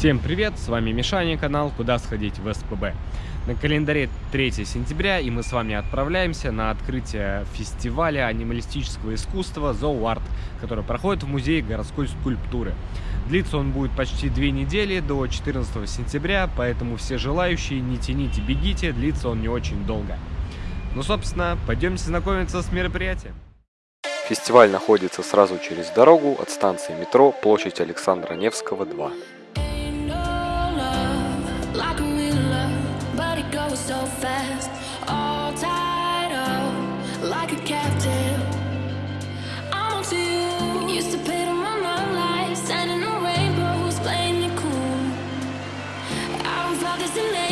Всем привет, с вами Мишаня, канал «Куда сходить в СПБ». На календаре 3 сентября, и мы с вами отправляемся на открытие фестиваля анималистического искусства «Зооарт», который проходит в Музее городской скульптуры. Длится он будет почти две недели, до 14 сентября, поэтому все желающие не тяните, бегите, длится он не очень долго. Ну, собственно, пойдемте знакомиться с мероприятием. Фестиваль находится сразу через дорогу от станции метро площадь Александра Невского, 2. Fast, all tied up like a captive. I'm on to you. Used to pay to my mind like standing on rainbows, playing it cool. I haven't this in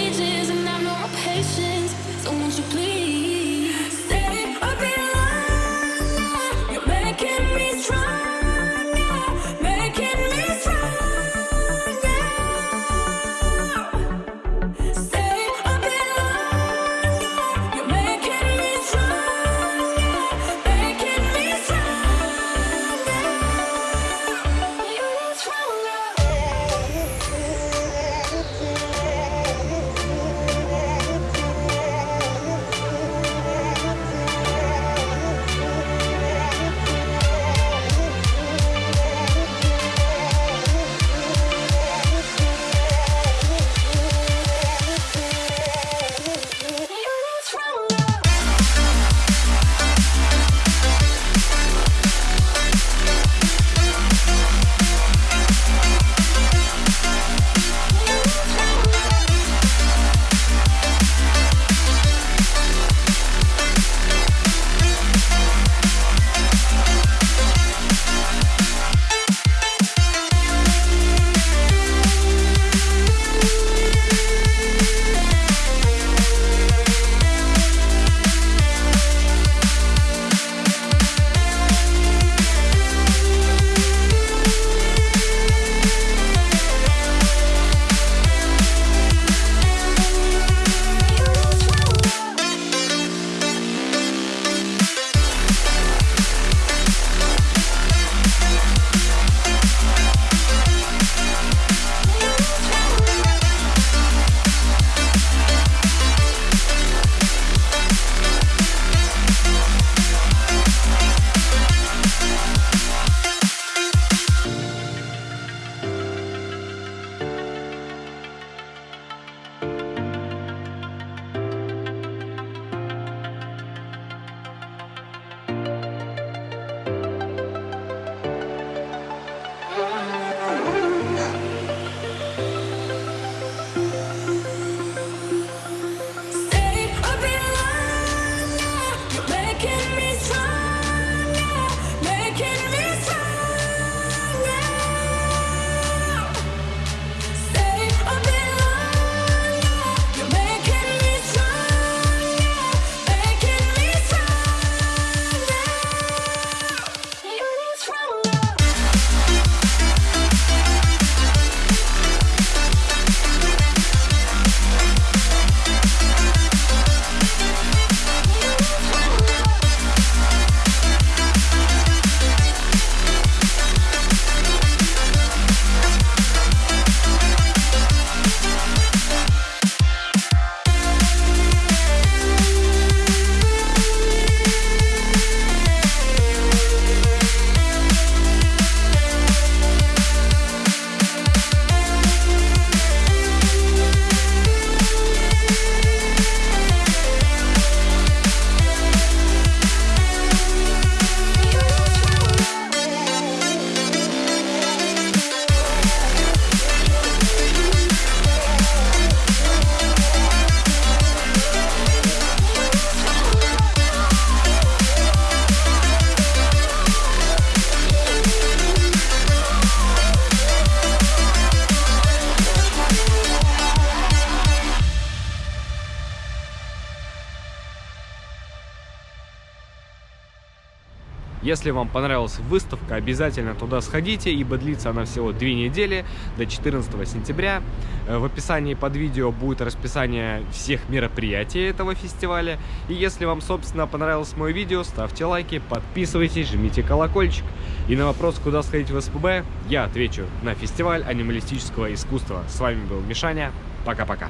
Если вам понравилась выставка, обязательно туда сходите, ибо длится она всего две недели, до 14 сентября. Э, в описании под видео будет расписание всех мероприятий этого фестиваля. И если вам, собственно, понравилось мое видео, ставьте лайки, подписывайтесь, жмите колокольчик. И на вопрос, куда сходить в СПБ, я отвечу на фестиваль анималистического искусства. С вами был Мишаня. Пока-пока.